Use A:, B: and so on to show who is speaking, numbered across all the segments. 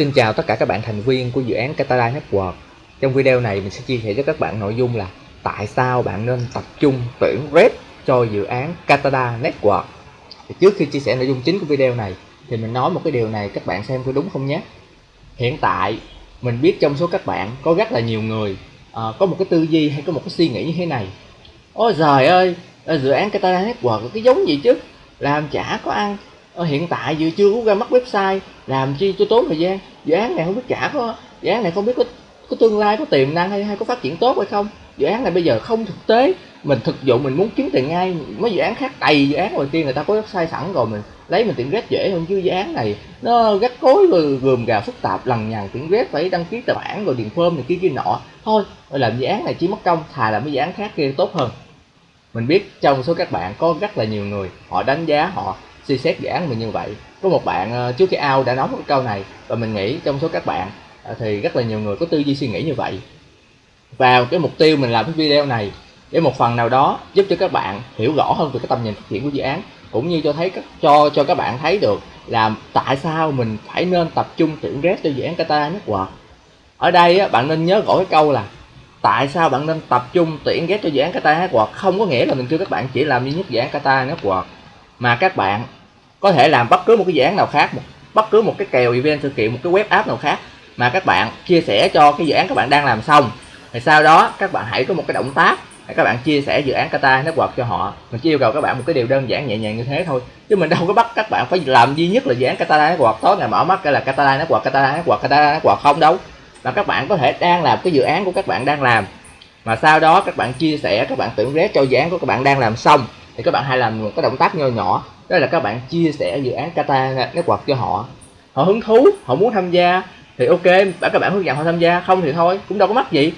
A: Xin chào tất cả các bạn thành viên của dự án Catara Network. Trong video này mình sẽ chia sẻ cho các bạn nội dung là tại sao bạn nên tập trung tuyển rep cho dự án Catara Network. Thì trước khi chia sẻ nội dung chính của video này thì mình nói một cái điều này các bạn xem có đúng không nhé. Hiện tại mình biết trong số các bạn có rất là nhiều người à, có một cái tư duy hay có một cái suy nghĩ như thế này. Ôi trời ơi, ờ, dự án Catara Network cái giống gì chứ? Làm chả có ăn ờ, hiện tại vừa chưa có ra mắt website làm chi cho tốn thời gian dự án này không biết trả có, dự án này không biết có có tương lai, có tiềm năng hay hay có phát triển tốt hay không. Dự án này bây giờ không thực tế. Mình thực dụng, mình muốn kiếm tiền ngay. Mấy dự án khác, đầy dự án đầu tiên người ta có website sẵn rồi, mình lấy mình tiền rét dễ hơn chứ dự án này nó gắt cối rồi gồm gà phức tạp, lằng nhằng tiền rét phải đăng ký tài khoản rồi điền phơm này kia kia nọ. Thôi làm dự án này chỉ mất công, thà làm mấy dự án khác kia tốt hơn. Mình biết trong số các bạn có rất là nhiều người, họ đánh giá họ suy xét dự án mình như vậy. Có một bạn ờ, trước khi ao đã nói một câu này và mình nghĩ trong số các bạn ờ, thì rất là nhiều người có tư duy suy nghĩ như vậy. Và cái mục tiêu mình làm cái video này để một phần nào đó giúp cho các bạn hiểu rõ hơn về cái tầm nhìn phát triển của dự án cũng như cho thấy các cho cho các bạn thấy được là tại sao mình phải nên tập trung tuyển rep cho dự án Qatar Network ở đây á, bạn nên nhớ rõ cái câu là tại sao bạn nên tập trung tuyển ghép cho dự án Qatar Network không có nghĩa là mình kêu các bạn chỉ làm duy nhất dự án Qatar Network mà các bạn có thể làm bất cứ một cái dự án nào khác một bất cứ một cái kèo event sự kiện một cái web app nào khác mà các bạn chia sẻ cho cái dự án các bạn đang làm xong thì sau đó các bạn hãy có một cái động tác để các bạn chia sẻ dự án Kata Network cho họ mình chỉ yêu cầu các bạn một cái điều đơn giản nhẹ nhàng như thế thôi chứ mình đâu có bắt các bạn phải làm duy nhất là dự án Kata Network tối ngày mở mắt cái là Kata Network Kata Network Kata Network không đâu mà các bạn có thể đang làm cái dự án của các bạn đang làm mà sau đó các bạn chia sẻ các bạn tưởng rét cho dự án của các bạn đang làm xong thì các bạn hãy làm một cái động tác nhỏ nhỏ đó là các bạn chia sẻ dự án Qatar Network cho họ. Họ hứng thú, họ muốn tham gia, thì ok các bạn hướng dẫn họ tham gia, không thì thôi, cũng đâu có mắc gì.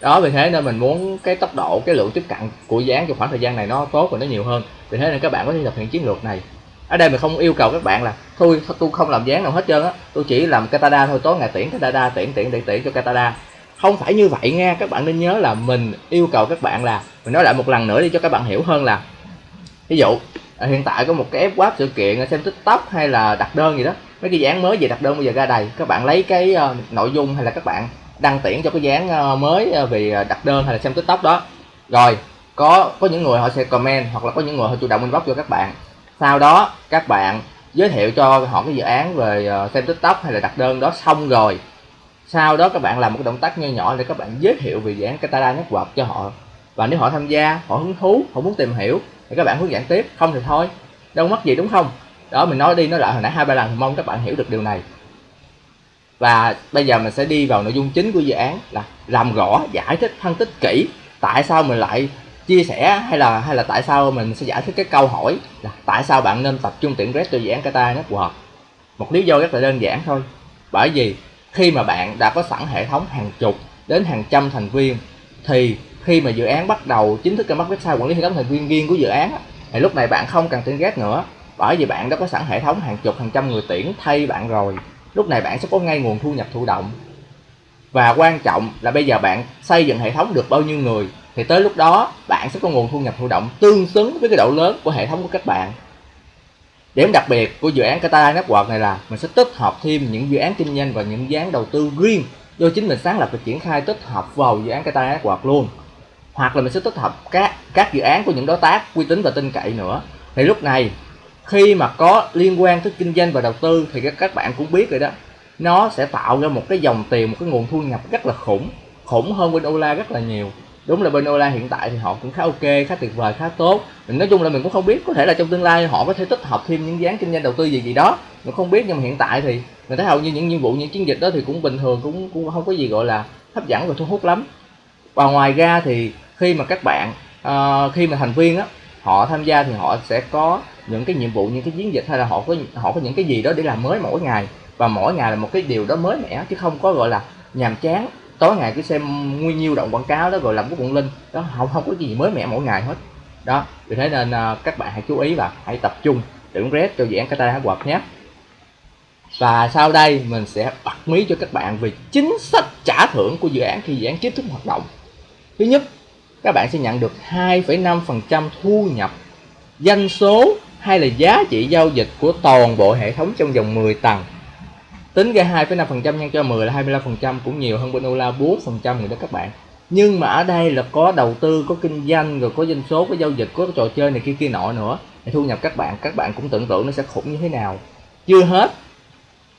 A: Đó, vì thế nên mình muốn cái tốc độ, cái lượng tiếp cận của dự án trong khoảng thời gian này nó tốt và nó nhiều hơn. Vì thế nên các bạn có thể thực hiện chiến lược này. Ở đây mình không yêu cầu các bạn là, thôi tôi không làm dán nào hết trơn á, tôi chỉ làm katada thôi, tối ngày tuyển katada tuyển tuyển để tuyển cho katada không phải như vậy nha, các bạn nên nhớ là mình yêu cầu các bạn là, mình nói lại một lần nữa đi cho các bạn hiểu hơn là, ví dụ à, hiện tại có một cái ép web sự kiện xem tiktok hay là đặt đơn gì đó. Mấy cái dáng mới về đặt đơn bây giờ ra đầy. Các bạn lấy cái uh, nội dung hay là các bạn đăng tuyển cho cái dáng uh, ờ, mới uh, về đặt đơn hay là xem tiktok đó. Rồi có có những người họ sẽ comment hoặc là có những người họ chủ động inbox cho các bạn. Sau đó các bạn giới thiệu cho họ cái dự án về uh, xem tiktok hay là đặt đơn đó xong rồi. Sau đó các bạn làm một cái động tác nho nhỏ để các bạn giới thiệu về dự án Katara Network cho họ và nếu họ tham gia, họ hứng thú, họ muốn tìm hiểu, thì các bạn hướng dẫn tiếp. Không thì thôi, đâu mất gì đúng không? Đó, mình nói đi, nói lại hồi nãy hai ba lần, mong các bạn hiểu được điều này. Và bây giờ mình sẽ đi vào nội dung chính của dự án là làm rõ, giải thích, phân tích kỹ tại sao mình lại chia sẻ hay là hay là tại sao mình sẽ giải thích cái câu hỏi là tại sao bạn nên tập trung tuyển red cho dự án Qatar Network một lý do rất là đơn giản thôi. Bởi vì khi mà bạn đã có sẵn hệ thống hàng chục đến hàng trăm thành viên thì khi mà dự án bắt đầu, chính thức ra mắt website quản lý hệ thống thành viên riêng của dự án thì lúc này bạn không cần tuyển ghét nữa, bởi vì bạn đã có sẵn hệ thống hàng chục, hàng trăm người tuyển thay bạn rồi. Lúc này bạn sẽ có ngay nguồn thu nhập thụ động. Và quan trọng là bây giờ bạn xây dựng hệ thống được bao nhiêu người, thì tới lúc đó bạn sẽ có nguồn thu nhập thụ động tương xứng với cái độ lớn của hệ thống của các bạn. Điểm đặc biệt của dự án Qatar Network này là mình sẽ tích hợp thêm những dự án kinh doanh và những dự án đầu tư riêng do chính mình sáng lập và triển khai tích hợp vào dự án Qatar Network luôn hoặc là mình sẽ tích hợp các các dự án của những đối tác uy tín và tin cậy nữa. Thì lúc này, khi mà có liên quan tới kinh doanh và đầu tư thì các các bạn cũng biết rồi đó, nó sẽ tạo ra một cái dòng tiền, một cái nguồn thu nhập rất là khủng khủng hơn bên Ola rất là nhiều. Đúng là bên Ola hiện tại thì họ cũng khá ok, khá tuyệt vời, khá tốt. Mình nói chung là mình cũng không biết, có thể là trong tương lai họ có thể tích hợp thêm những dự án kinh doanh đầu tư gì gì đó. Mình không biết, nhưng mà hiện tại thì mình thấy hầu như những nhiệm vụ, những chiến dịch đó thì cũng bình thường, cũng cũng không có gì gọi là hấp dẫn và thu hút lắm. Và ngoài ra thì khi mà các bạn uh, khi mà thành viên á họ tham gia thì họ sẽ có những cái nhiệm vụ những cái chiến dịch hay là họ có họ có những cái gì đó để làm mới mỗi ngày. Và mỗi ngày là một cái điều đó mới mẻ chứ không có gọi là nhàm chán. Tối ngày cứ xem nguyên nhiêu động quảng cáo đó rồi làm cái quận linh. Đó không không có gì mới mẻ mỗi ngày hết. Đó vì thế nên uh, các bạn hãy chú ý và hãy tập trung tuyển red cho dự án Qatar quạt nhé. Và sau đây mình sẽ bật mí cho các bạn về chính sách trả thưởng của dự án khi dự án chính thức hoạt động. Thứ nhất các bạn sẽ nhận được 2,5% thu nhập doanh số hay là giá trị giao dịch của toàn bộ hệ thống trong vòng 10 tầng. Tính ra 2,5% nhân cho 10 là 25% cũng nhiều hơn bên Ola 4% rồi đó các bạn. Nhưng mà ở đây là có đầu tư có kinh doanh rồi có doanh số có giao dịch có trò chơi này kia kia nọ nữa. Thì thu nhập các bạn các bạn cũng tưởng tượng nó sẽ khủng như thế nào. Chưa hết.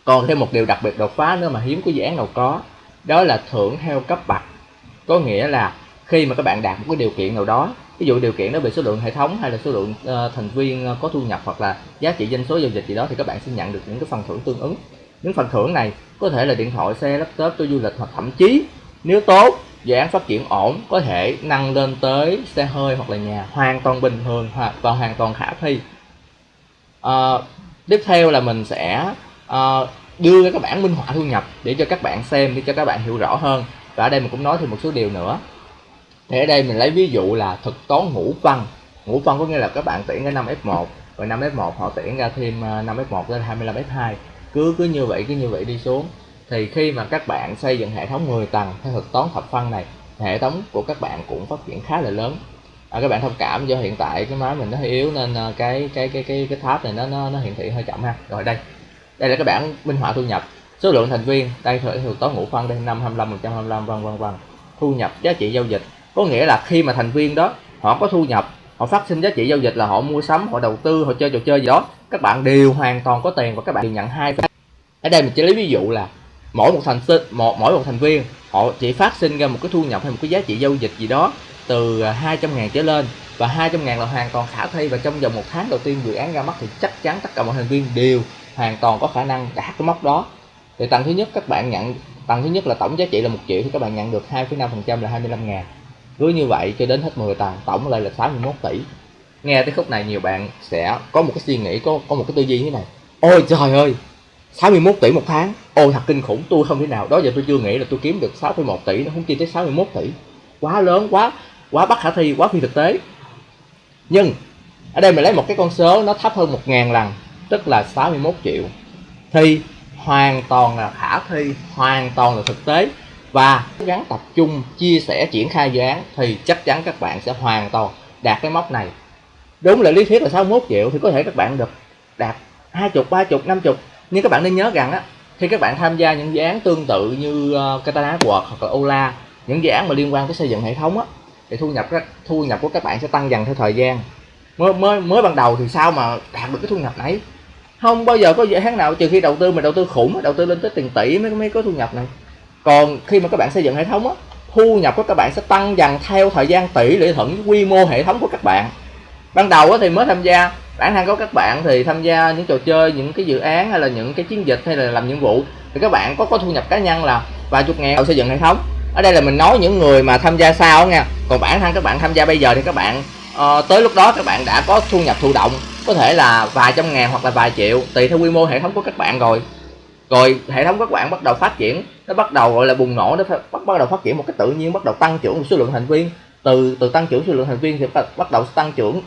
A: Còn thêm một điều đặc biệt đột phá nữa mà hiếm có dự án nào có đó là thưởng theo cấp bậc có nghĩa là khi mà các bạn đạt một cái điều kiện nào đó ví dụ điều kiện đó về số lượng hệ thống hay là số lượng uh, thành viên ờ, có thu nhập hoặc là giá trị doanh số giao dịch gì đó thì các bạn sẽ nhận được những cái phần thưởng tương ứng. Những phần thưởng này có thể là điện thoại xe laptop cho du lịch hoặc thậm chí nếu tốt dự án phát triển ổn có thể nâng lên tới xe hơi hoặc là nhà hoàn toàn bình thường hoặc và hoàn toàn khả thi. À, tiếp theo là mình sẽ à, đưa ra các bản minh họa thu nhập để cho các bạn xem để cho các bạn hiểu rõ hơn. Và ở đây mình cũng nói thêm một số điều nữa thì ở đây mình lấy ví dụ là thực toán ngũ phân. Ngũ phân có nghĩa là các bạn tuyển ra 5 F1 và 5 F1 họ tuyển ra thêm à, 5 F1 lên 25 F2 cứ cứ như vậy cứ như vậy đi xuống. Thì khi mà các bạn xây dựng hệ thống 10 tầng theo thực toán thập phân này hệ thống của các bạn cũng phát triển khá là lớn. À, các bạn thông cảm do hiện tại cái máy mình nó hơi yếu nên à, cái cái cái cái cái tháp này nó nó, nó hiển thị hơi chậm ha. Rồi đây. Đây là các bạn minh họa thu nhập. Số lượng thành viên đây theo toán ngũ phân đây năm 25 125 vân vân vân. Thu nhập giá trị giao dịch có nghĩa là khi mà thành viên đó họ có thu nhập họ phát sinh giá trị giao dịch là họ mua sắm họ đầu tư họ chơi trò chơi gì đó các bạn đều hoàn toàn có tiền và các bạn đều nhận hai ở đây mình chỉ lấy ví dụ là mỗi một thành sinh một mỗi một thành viên họ chỉ phát sinh ra một cái thu nhập hay một cái giá trị giao dịch gì đó từ 200 à, ngàn trở lên và 200 ngàn là hoàn toàn khả thi và trong vòng một tháng đầu tiên dự án ra mắt thì chắc chắn tất cả mọi thành viên đều hoàn toàn có khả năng đạt cái mốc đó. Thì tầng thứ nhất các bạn nhận tầng thứ nhất là tổng giá trị là một triệu thì các bạn nhận được 2,5% là 25 ngàn cứ như vậy cho đến hết 10 tầng tổng lại là 61 tỷ. Nghe tới khúc này nhiều bạn sẽ có một cái suy nghĩ có có một cái tư duy như thế này. Ôi trời ơi 61 tỷ một tháng. Ôi thật kinh khủng tôi không thể nào đó giờ tôi chưa nghĩ là tôi kiếm được 6,1 tỷ nó không chi tới 61 tỷ. Quá lớn quá quá bất khả thi quá phi thực tế. Nhưng ở đây mình lấy một cái con số nó thấp hơn 1.000 lần tức là 61 triệu. Thì hoàn toàn là khả thi hoàn toàn là thực tế và gắng tập trung chia sẻ triển khai dự án thì chắc chắn các bạn sẽ hoàn toàn đạt cái mốc này. Đúng là lý thuyết là 61 triệu thì có thể các bạn được đạt 20, 30, 50 nhưng các bạn nên nhớ rằng á khi các bạn tham gia những dự án tương tự như ờ, Katana World hoặc là Ola những dự án mà liên quan tới xây dựng hệ thống á thì thu nhập thu nhập của các bạn sẽ tăng dần theo thời gian. Mới mới mới ban đầu thì sao mà đạt được cái thu nhập này không bao giờ có dự án nào trừ khi đầu tư mà đầu tư khủng đầu tư lên tới tiền tỷ mới mới có thu nhập này còn khi mà các bạn xây dựng hệ thống á thu nhập của các bạn sẽ tăng dần theo thời gian tỷ lệ thuận quy mô hệ thống của các bạn. Ban đầu á thì mới tham gia bản thân có các bạn thì tham gia những trò chơi những cái dự án hay là những cái chiến dịch hay là làm nhiệm vụ thì các bạn có có thu nhập cá nhân là vài chục ngàn xây dựng hệ thống. Ở đây là mình nói những người mà tham gia sau nha còn bản thân các bạn tham gia bây giờ thì các bạn uh, tới lúc đó các bạn đã có thu nhập thụ động có thể là vài trăm ngàn hoặc là vài triệu tùy theo quy mô hệ thống của các bạn rồi rồi hệ thống các bạn bắt đầu phát triển, nó bắt đầu gọi là bùng nổ, nó bắt bắt đầu phát triển một cách tự nhiên, bắt đầu tăng trưởng số lượng thành viên. Từ từ tăng trưởng số lượng thành viên thì bắt đầu tăng trưởng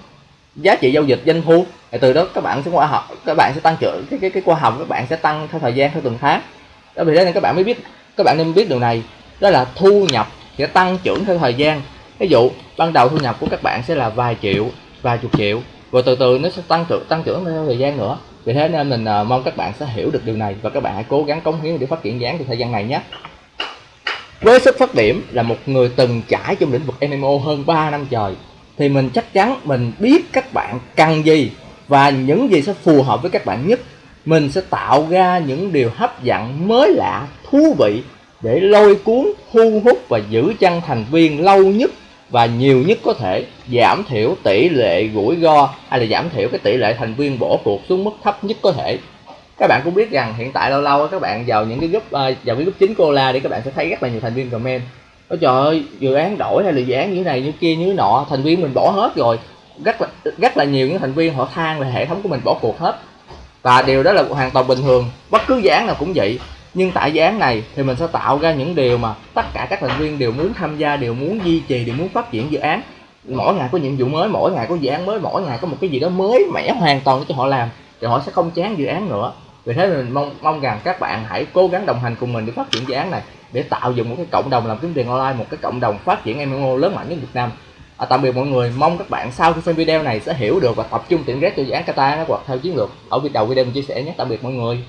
A: giá trị giao dịch doanh thu. Thì từ đó các bạn sẽ qua học, các bạn sẽ tăng trưởng, cái cái cái qua học các bạn sẽ tăng theo thời gian theo từng tháng. Đó, vì thế nên các bạn mới biết, các bạn nên biết điều này, đó là thu nhập sẽ tăng trưởng theo thời gian. Ví dụ, ban đầu thu nhập của các bạn sẽ là vài triệu, vài chục triệu, rồi từ từ nó sẽ tăng trưởng tăng trưởng theo thời gian nữa vì thế nên mình uh, mong các bạn sẽ hiểu được điều này và các bạn hãy cố gắng cống hiến để phát triển dáng trong thời gian này nhé. Với xuất phát điểm là một người từng trải trong lĩnh vực MMO hơn 3 năm trời thì mình chắc chắn mình biết các bạn cần gì và những gì sẽ phù hợp với các bạn nhất. Mình sẽ tạo ra những điều hấp dẫn mới lạ thú vị để lôi cuốn thu hút và giữ chân thành viên lâu nhất và nhiều nhất có thể giảm thiểu tỷ lệ rủi ro hay là giảm thiểu cái tỷ lệ thành viên bỏ cuộc xuống mức thấp nhất có thể. Các bạn cũng biết rằng hiện tại lâu lâu các bạn vào những cái group uh, vào cái group chính cô la các bạn sẽ thấy rất là nhiều thành viên comment. Ôi trời ơi dự án đổi hay là dự án như này như kia như nọ thành viên mình bỏ hết rồi. Rất là rất là nhiều những thành viên họ than là hệ thống của mình bỏ cuộc hết. Và điều đó là hoàn toàn bình thường bất cứ dự án nào cũng vậy nhưng tại dự án này thì mình sẽ tạo ra những điều mà tất cả các thành viên đều muốn tham gia đều muốn duy trì đều muốn phát triển dự án. Mỗi ngày có nhiệm vụ mới mỗi ngày có dự án mới mỗi ngày có một cái gì đó mới mẻ hoàn toàn cho họ làm thì họ sẽ không chán dự án nữa. Vì thế mình mong mong rằng các bạn hãy cố gắng đồng hành cùng mình để phát triển dự án này để tạo dựng một cái cộng đồng làm kiếm tiền online một cái cộng đồng phát triển MMO lớn mạnh nhất Việt Nam. À, tạm biệt mọi người. Mong các bạn sau khi xem video này sẽ hiểu được và tập trung tiện rét cho dự án Kata hoặc theo chiến lược. Ở video video mình chia sẻ nhé. Tạm biệt mọi người.